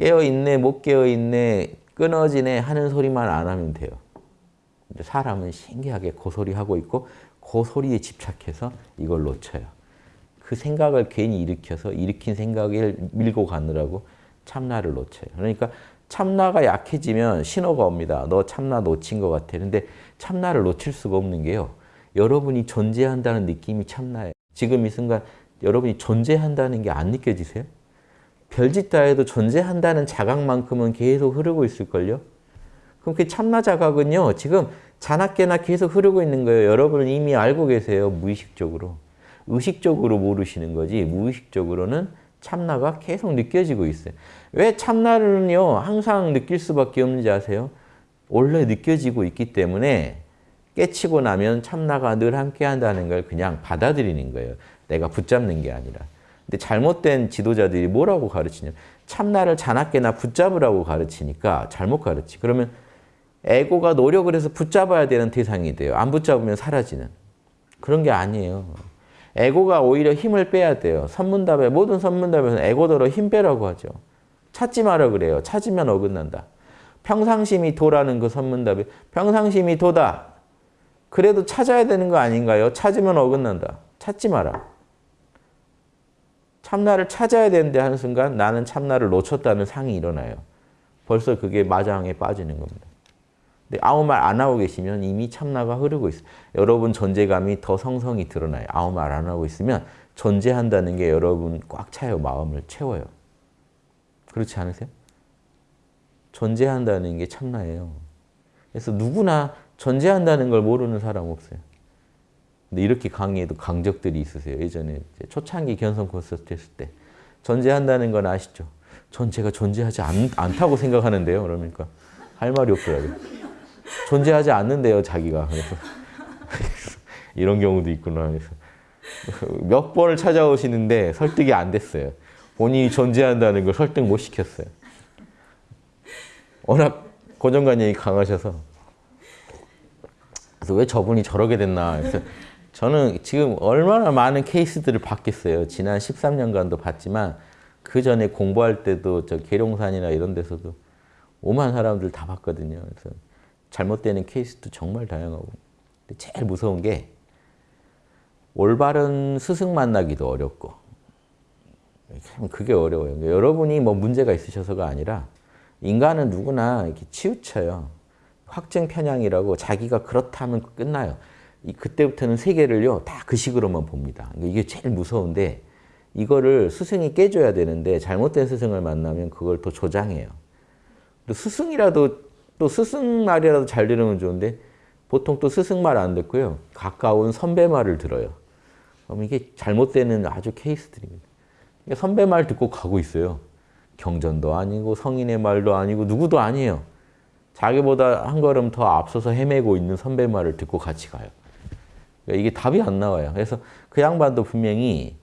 깨어있네, 못 깨어있네, 끊어지네 하는 소리만 안 하면 돼요. 사람은 신기하게 그 소리 하고 있고 그 소리에 집착해서 이걸 놓쳐요. 그 생각을 괜히 일으켜서 일으킨 생각을 밀고 가느라고 참나를 놓쳐요. 그러니까 참나가 약해지면 신호가 옵니다. 너 참나 놓친 것 같아. 근데 참나를 놓칠 수가 없는 게요. 여러분이 존재한다는 느낌이 참나예요. 지금 이 순간 여러분이 존재한다는 게 안 느껴지세요? 별짓 다 해도 존재한다는 자각만큼은 계속 흐르고 있을걸요? 그럼 그 참나 자각은요. 지금 자나깨나 계속 흐르고 있는 거예요. 여러분은 이미 알고 계세요. 무의식적으로. 의식적으로 모르시는 거지 무의식적으로는 참나가 계속 느껴지고 있어요. 왜 참나를요 항상 느낄 수밖에 없는지 아세요? 원래 느껴지고 있기 때문에 깨치고 나면 참나가 늘 함께 한다는 걸 그냥 받아들이는 거예요. 내가 붙잡는 게 아니라. 근데 잘못된 지도자들이 뭐라고 가르치냐 참나를 자나깨나 붙잡으라고 가르치니까 잘못 가르치. 그러면 에고가 노력을 해서 붙잡아야 되는 대상이 돼요. 안 붙잡으면 사라지는. 그런 게 아니에요. 에고가 오히려 힘을 빼야 돼요. 선문답에 모든 선문답에서는 에고더러 힘 빼라고 하죠. 찾지 마라 그래요. 찾으면 어긋난다. 평상심이 도라는 그 선문답에 평상심이 도다. 그래도 찾아야 되는 거 아닌가요? 찾으면 어긋난다. 찾지 마라. 참나를 찾아야 되는데 하는 순간 나는 참나를 놓쳤다는 상이 일어나요. 벌써 그게 마장에 빠지는 겁니다. 근데 아무 말 안 하고 계시면 이미 참나가 흐르고 있어요. 여러분 존재감이 더 성성이 드러나요. 아무 말 안 하고 있으면 존재한다는 게 여러분 꽉 차요. 마음을 채워요. 그렇지 않으세요? 존재한다는 게 참나예요. 그래서 누구나 존재한다는 걸 모르는 사람 없어요. 근데 이렇게 강의에도 강적들이 있으세요. 예전에 초창기 견성 콘서트 했을 때 존재한다는 건 아시죠? 전 제가 존재하지 않, 않다고 생각하는데요. 그러니까 할 말이 없더라고요. 존재하지 않는데요, 자기가. 그래서 이런 경우도 있구나. 그래서 몇 번을 찾아오시는데 설득이 안 됐어요. 본인이 존재한다는 걸 설득 못 시켰어요. 워낙 고정관념이 강하셔서 그래서 왜 저분이 저러게 됐나 그래서 저는 지금 얼마나 많은 케이스들을 봤겠어요. 지난 13년간도 봤지만 그 전에 공부할 때도 저 계룡산이나 이런 데서도 오만 사람들 다 봤거든요. 그래서 잘못되는 케이스도 정말 다양하고 제일 무서운 게 올바른 스승 만나기도 어렵고 그게 어려워요. 그러니까 여러분이 뭐 문제가 있으셔서가 아니라 인간은 누구나 이렇게 치우쳐요. 확증 편향이라고 자기가 그렇다면 끝나요. 그때부터는 세계를요 다 그 식으로만 봅니다. 그러니까 이게 제일 무서운데 이거를 스승이 깨줘야 되는데 잘못된 스승을 만나면 그걸 또 조장해요. 스승이라도 또 스승 말이라도 잘 들으면 좋은데 보통 또 스승 말 안 듣고요. 가까운 선배 말을 들어요. 그럼 이게 잘못되는 아주 케이스들입니다. 선배 말 듣고 가고 있어요. 경전도 아니고 성인의 말도 아니고 누구도 아니에요. 자기보다 한 걸음 더 앞서서 헤매고 있는 선배 말을 듣고 같이 가요. 그러니까 이게 답이 안 나와요. 그래서 그 양반도 분명히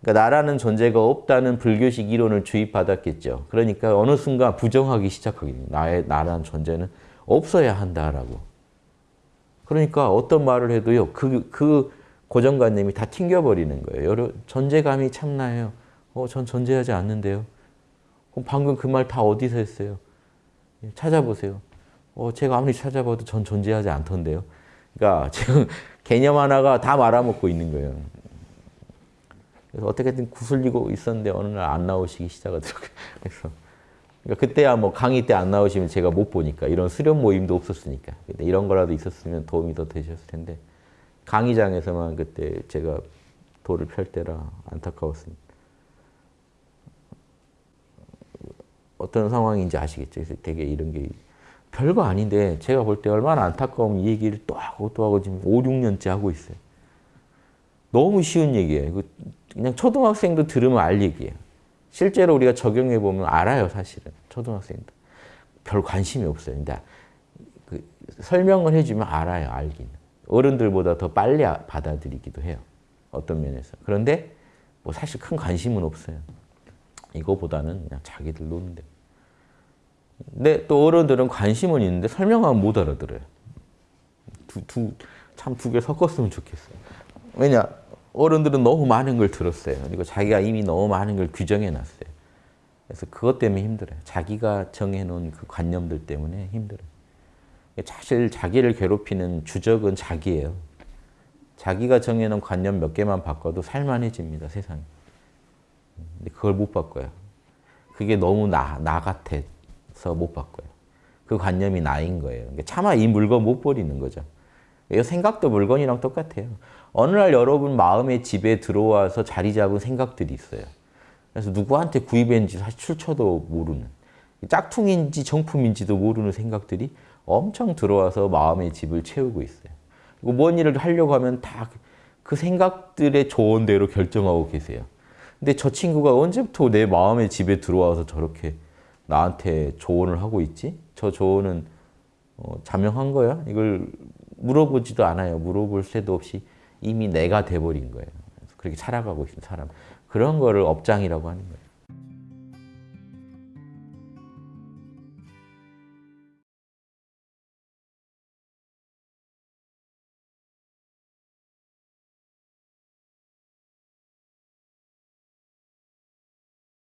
그러니까 나라는 존재가 없다는 불교식 이론을 주입받았겠죠. 그러니까 어느 순간 부정하기 시작하겠네요. 나의 나라는 존재는 없어야 한다라고. 그러니까 어떤 말을 해도요. 그, 그 고정관념이 다 튕겨버리는 거예요. 여러, 존재감이 참나요. 어, 전 존재하지 않는데요. 그럼 방금 그 말 다 어디서 했어요? 예, 찾아보세요. 어, 제가 아무리 찾아봐도 전 존재하지 않던데요. 그러니까 지금 개념 하나가 다 말아먹고 있는 거예요. 그래서 어떻게든 구슬리고 있었는데 어느 날 안 나오시기 시작하더라고요. 그래서 그러니까 그때야 뭐 강의 때 안 나오시면 제가 못 보니까 이런 수련 모임도 없었으니까 근데 이런 거라도 있었으면 도움이 더 되셨을 텐데 강의장에서만 그때 제가 도를 펼 때라 안타까웠습니다. 어떤 상황인지 아시겠죠? 그래서 되게 이런 게 별거 아닌데 제가 볼 때 얼마나 안타까운 이 얘기를 또 하고 또 하고 지금 5, 6년째 하고 있어요. 너무 쉬운 얘기예요. 그냥 초등학생도 들으면 알 얘기예요. 실제로 우리가 적용해 보면 알아요, 사실은. 초등학생도. 별 관심이 없어요. 근데 그 설명을 해주면 알아요, 알긴. 어른들보다 더 빨리 받아들이기도 해요. 어떤 면에서. 그런데 뭐 사실 큰 관심은 없어요. 이거보다는 그냥 자기들 노는 데. 근데 또 어른들은 관심은 있는데 설명하면 못 알아들어요. 두, 두, 참 두 개 섞었으면 좋겠어요. 왜냐? 어른들은 너무 많은 걸 들었어요. 그리고 자기가 이미 너무 많은 걸 규정해 놨어요. 그래서 그것 때문에 힘들어요. 자기가 정해놓은 그 관념들 때문에 힘들어요. 사실 자기를 괴롭히는 주적은 자기예요. 자기가 정해놓은 관념 몇 개만 바꿔도 살만해집니다, 세상이. 근데 그걸 못 바꿔요. 그게 너무 나, 나 같아 서 못 바꿔요. 그 관념이 나인 거예요. 그러니까 차마 이 물건 못 버리는 거죠. 이 생각도 물건이랑 똑같아요. 어느 날 여러분 마음의 집에 들어와서 자리 잡은 생각들이 있어요. 그래서 누구한테 구입했는지 사실 출처도 모르는 짝퉁인지 정품인지도 모르는 생각들이 엄청 들어와서 마음의 집을 채우고 있어요. 그리고 뭔 일을 하려고 하면 다 그 생각들의 조언대로 결정하고 계세요. 근데 저 친구가 언제부터 내 마음의 집에 들어와서 저렇게 나한테 조언을 하고 있지? 저 조언은 어, 자명한 거야? 이걸 물어보지도 않아요. 물어볼 새도 없이 이미 내가 돼버린 거예요. 그렇게 살아가고 있는 사람. 그런 거를 업장이라고 하는 거예요.